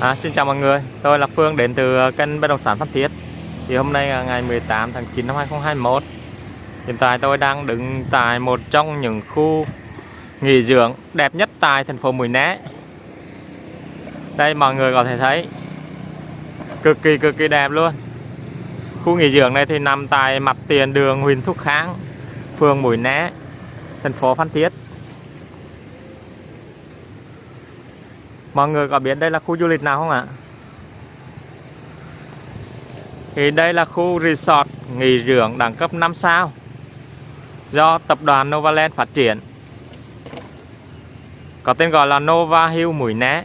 À, xin chào mọi người, tôi là Phương đến từ ờ, kênh bất động sản Phan Thiết. Thì hôm nay là ngày 18 tháng 9 năm 2021 Hiện tại tôi đang đứng tại một trong những khu nghỉ dưỡng đẹp nhất tại thành phố Mũi Né. Đây mọi người có thể thấy Cực kỳ cực kỳ đẹp luôn. Khu nghỉ dưỡng này thì nằm tại mặt tiền đường Huỳnh Thúc Kháng Phường Mũi Né Thành phố Phan Thiết. Mọi người có biết đây là khu du lịch nào không ạ? Thì đây là khu resort nghỉ dưỡng đẳng cấp 5 sao do tập đoàn Novaland phát triển. Có tên gọi là Nova Hill Mũi Né.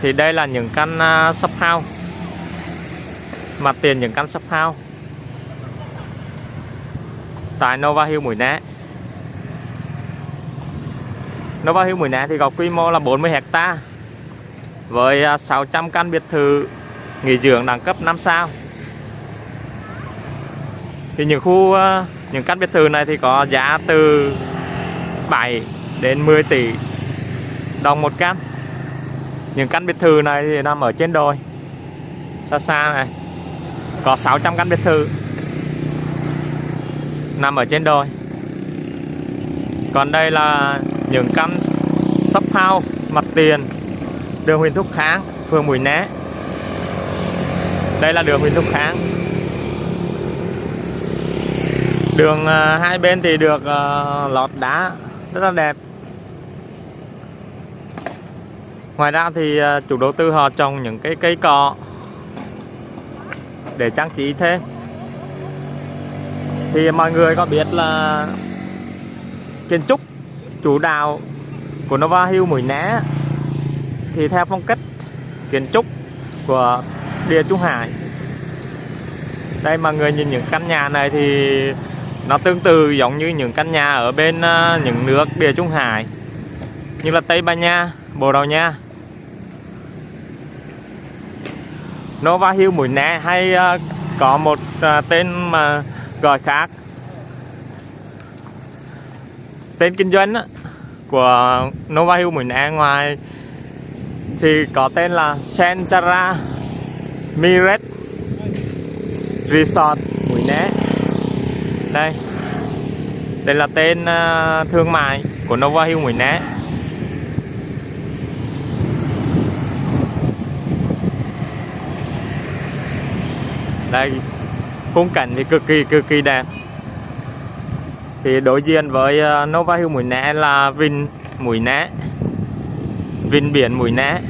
Thì đây là những căn à, sub house. Mặt tiền những căn sub house. Tại Nova Hill Mũi Né. Nova Hill Mũi Né thì có quy mô là 40 hecta với à, 600 căn biệt thự nghỉ dưỡng đẳng cấp 5 sao. Thì những khu à, những căn biệt thự này thì có giá từ 7 đến 10 tỷ đồng một căn. Những căn biệt thự này thì nằm ở trên đồi, xa xa này. Có 600 căn biệt thự nằm ở trên đồi. Còn đây là những căn shop house mặt tiền. Đường Huỳnh Thúc Kháng phường Mũi Né. Đây là đường Huỳnh Thúc Kháng. Đường uh, hai bên thì được uh, lọt đá rất là đẹp. Ngoài ra thì uh, chủ đầu tư họ trồng những cái cây cọ để trang trí thêm. Thì mọi người có biết là kiến trúc chủ đạo của Nova Hill Mũi Né thì theo phong cách kiến trúc của Địa Trung Hải. Đây mà người nhìn những căn nhà này thì nó tương tự giống như những căn nhà ở bên ờ, những nước Địa Trung Hải như là Tây Ban Nha, Bồ Đào Nha. Nova Hill Mũi Né hay ờ, có một ờ, tên mà gọi khác tên kinh doanh á, của Nova Hill Mình Né ngoài thì có tên là Centara Miret Resort Mũi Né đây đây là tên à, thương mại của Nova Hill Mũi Né đây khung cảnh thì cực kỳ cực kỳ đẹp thì đối diện với ờ, Nova Hill Mũi Né là Vin Mũi Né. Vin biển Mũi Né.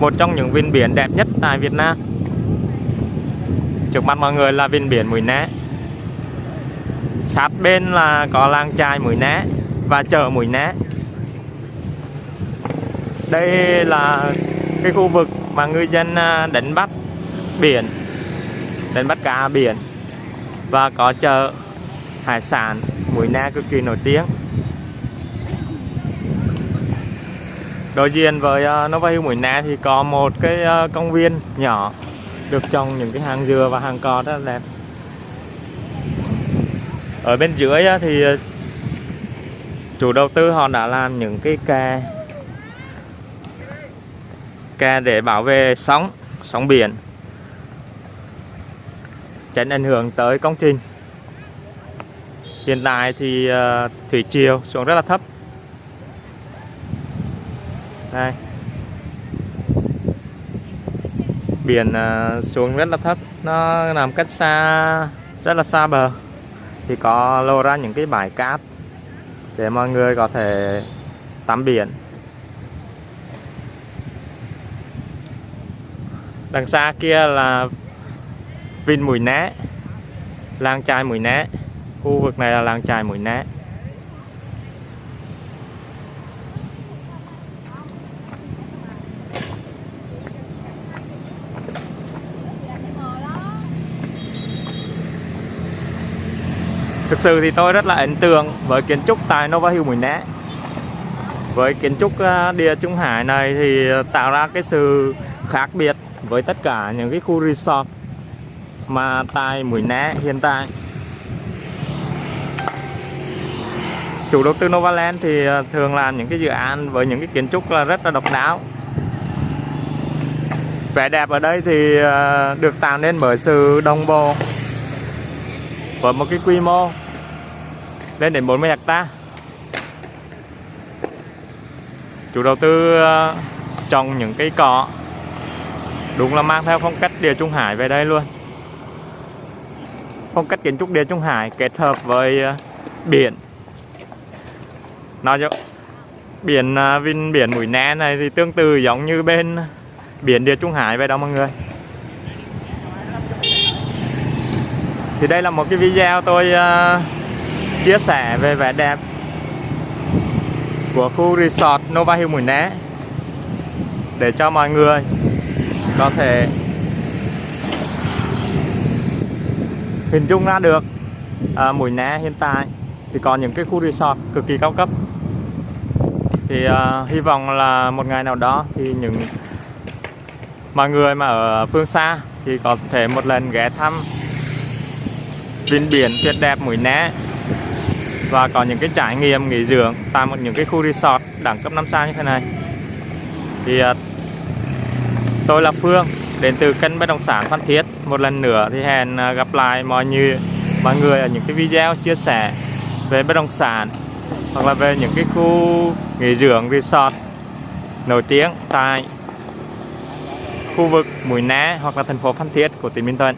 Một trong những vin biển đẹp nhất tại Việt Nam. Trước mặt mọi người là vin biển Mũi Né. Sát bên là có làng chài Mũi Né và chợ Mũi Né. Đây là cái khu vực mà ngư dân ờ, đánh bắt biển, đánh bắt cá biển và có chợ hải sản Mũi Na cực kỳ nổi tiếng. Đối diện với uh, Nova Hill Mũi Na thì có một cái uh, công viên nhỏ được trồng những cái hàng dừa và hàng cò rất là đẹp. Ở bên dưới uh, thì chủ đầu tư họ đã làm những cái kè kè để bảo vệ sóng sóng biển tránh ảnh hưởng tới công trình. Hiện tại thì uh, thủy chiều xuống rất là thấp. Đây. Biển uh, xuống rất là thấp Nó nằm cách xa Rất là xa bờ. Thì có lô ra những cái bãi cát Để mọi người có thể tắm biển. Đằng xa kia là Vin Mũi Né Lang trai Mũi Né khu vực này là làng trài Mũi Né. Thực sự thì tôi rất là ấn tượng với kiến trúc tại Nova Hill Mũi Né. Với kiến trúc à, địa Trung Hải này thì tạo ra cái sự khác biệt với tất cả những cái khu resort mà tại Mũi Né hiện tại. Chủ đầu tư Novaland thì ờ, thường làm những cái dự án với những cái kiến trúc là rất là độc đáo. Vẻ đẹp ở đây thì ờ, được tạo nên bởi sự đồng bộ với một cái quy mô lên đến 40 hecta. Chủ đầu tư ờ, trồng những cây cỏ đúng là mang theo phong cách địa trung hải về đây luôn. Phong cách kiến trúc địa trung hải kết hợp với biển nó cho biển à, vin biển mũi né này thì tương tự giống như bên biển địa trung hải vậy đó mọi người. Thì đây là một cái video tôi à, chia sẻ về vẻ đẹp của khu resort Nova Hill Mũi Né để cho mọi người có thể hình dung ra được à, Mũi Né hiện tại thì có những cái khu resort cực kỳ cao cấp. Thì uh, hy vọng là một ngày nào đó thì những mọi người mà ở phương xa thì có thể một lần ghé thăm vịnh biển tuyệt đẹp mũi né và có những cái trải nghiệm nghỉ dưỡng tại một những cái khu resort đẳng cấp 5 sao như thế này. Thì uh, tôi là Phương đến từ kênh bất động sản Phan Thiết. Một lần nữa thì hẹn gặp lại mọi người mọi người ở những cái video chia sẻ về bất động sản, hoặc là về những cái khu nghỉ dưỡng resort nổi tiếng tại khu vực Mũi Né hoặc là thành phố Phan Thiết của tỉnh Bình Thuận.